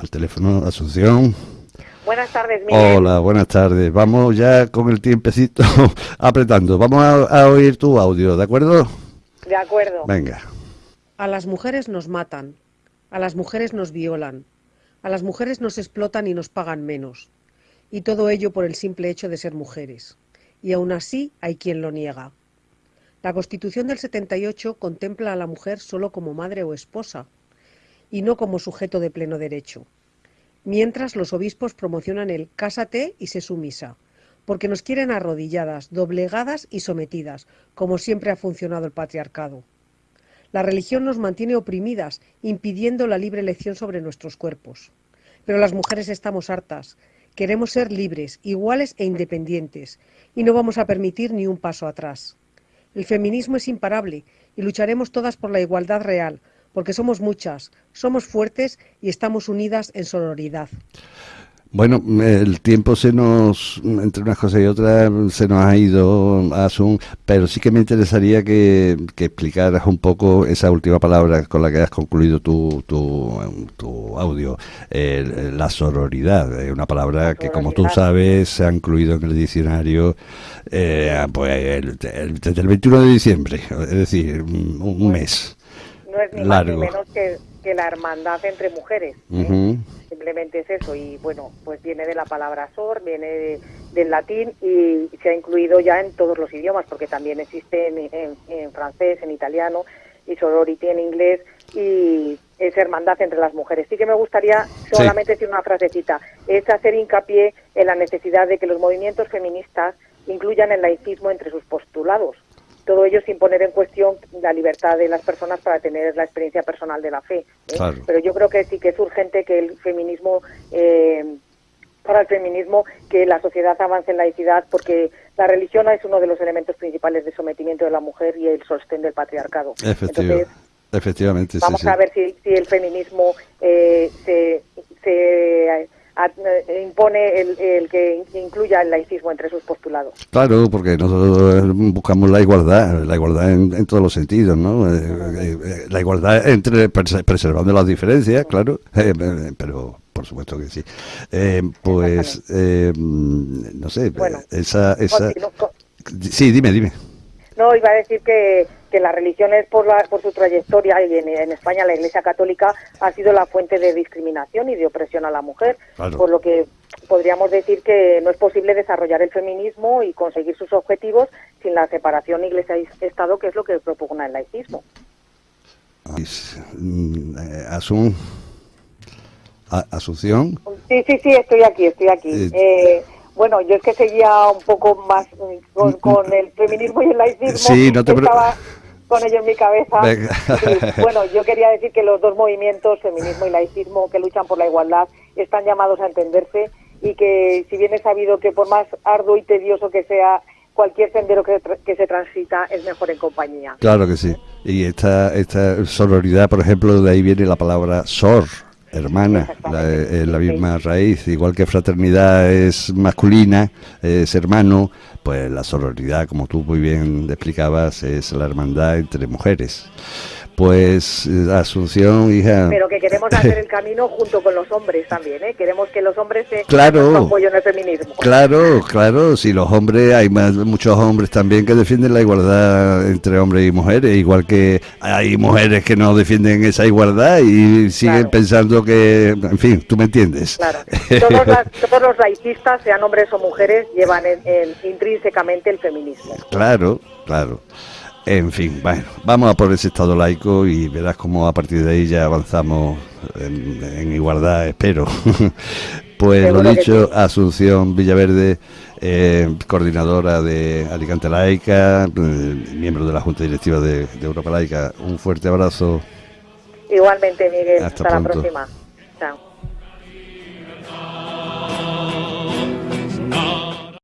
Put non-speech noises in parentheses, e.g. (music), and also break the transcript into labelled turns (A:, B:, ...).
A: al teléfono, Asunción.
B: Buenas tardes, Miguel.
A: Hola, buenas tardes. Vamos ya con el tiempecito (laughs) apretando. Vamos a, oír tu audio, ¿de acuerdo?
B: De acuerdo.
A: Venga.
C: A las mujeres nos matan, a las mujeres nos violan, a las mujeres nos explotan y nos pagan menos. Y todo ello por el simple hecho de ser mujeres. Y aún así hay quien lo niega. La Constitución del 78 contempla a la mujer solo como madre o esposa, y no como sujeto de pleno derecho. Mientras los obispos promocionan el cásate y se sumisa, porque nos quieren arrodilladas, doblegadas y sometidas, como siempre ha funcionado el patriarcado. La religión nos mantiene oprimidas, impidiendo la libre elección sobre nuestros cuerpos. Pero las mujeres estamos hartas. Queremos ser libres, iguales e independientes, y no vamos a permitir ni un paso atrás. El feminismo es imparable y lucharemos todas por la igualdad real, porque somos muchas, somos fuertes y estamos unidas en sororidad.
A: Bueno, el tiempo se nos, entre unas cosas y otras, se nos ha ido, Asun, pero sí que me interesaría que, explicaras un poco esa última palabra con la que has concluido tu, tu, audio, la sororidad, es una palabra que, como tú sabes, se ha incluido en el diccionario eh, pues, desde el 21 de diciembre, es decir, un, mes.
B: No es ni más ni menos que, la hermandad entre mujeres. ¿eh? Simplemente es eso. Y bueno, pues viene de la palabra sor, viene del latín y se ha incluido ya en todos los idiomas, porque también existe en, francés, en italiano y sorority en inglés y es hermandad entre las mujeres. Sí que me gustaría solamente decir una frasecita, es hacer hincapié en la necesidad de que los movimientos feministas incluyan el laicismo entre sus postulados. Todo ello sin poner en cuestión la libertad de las personas para tener la experiencia personal de la fe. ¿eh? Pero yo creo que sí que es urgente que el feminismo, eh, para el feminismo, que la sociedad avance en laicidad, porque la religión es uno de los elementos principales de sometimiento de la mujer y el sostén del patriarcado.
A: Entonces, Efectivamente.
B: Vamos a ver si, si el feminismo eh, se, se impone el, que incluya el laicismo entre sus postulados.
A: Claro, porque nosotros buscamos la igualdad, la igualdad en, todos los sentidos, ¿no? Eh, eh, la igualdad entre preservando las diferencias, claro, (laughs) pero por supuesto que sí. pues, no sé, esa... esa... Sí, dime, dime.
B: No, iba a decir que, que la religión es por, la, por su trayectoria y en, España la Iglesia Católica ha sido la fuente de discriminación y de opresión a la mujer, por lo que podríamos decir que no es posible desarrollar el feminismo y conseguir sus objetivos sin la separación Iglesia-Estado, que es lo que propugna el laicismo.
A: Mm, eh, Asun, Asunción.
B: Sí, sí, sí, estoy aquí, estoy aquí. Eh, eh bueno, yo es que seguía un poco más con, el feminismo y el laicismo.
A: Sí, no te
B: Estaba con ello en mi cabeza. bueno, yo quería decir que los dos movimientos, feminismo y laicismo, que luchan por la igualdad, están llamados a entenderse y que si bien es sabido que por más arduo y tedioso que sea cualquier sendero que, que, se transita es mejor en compañía.
A: Claro que sí. Y esta, esta sororidad, por ejemplo, de ahí viene la palabra sor, hermana, la, eh, la misma raíz, igual que fraternidad es masculina, es hermano, pues la sororidad, como tú muy bien explicabas, es la hermandad entre mujeres. Pues Asunción, hija.
B: Pero que queremos hacer el (laughs) camino junto con los hombres también, ¿eh? Queremos que los hombres se
A: claro,
B: apoyo en el feminismo.
A: Claro, claro. Si los hombres, hay muchos hombres también que defienden la igualdad entre hombres y mujeres, igual que hay mujeres que no defienden esa igualdad y siguen pensando que, en fin, tú me entiendes.
B: Claro. (laughs) Todos, los laicistas, sean hombres o mujeres, llevan intrínsecamente el feminismo.
A: Claro, claro. En fin, bueno, vamos a por ese Estado laico y verás cómo a partir de ahí ya avanzamos en, igualdad, espero. (laughs) pues lo dicho, Asunción Villaverde, eh, coordinadora de Alicante Laica, eh, miembro de la Junta Directiva de, Europa Laica. Un fuerte abrazo.
B: Igualmente, Miguel. Hasta, Hasta la próxima. Chao.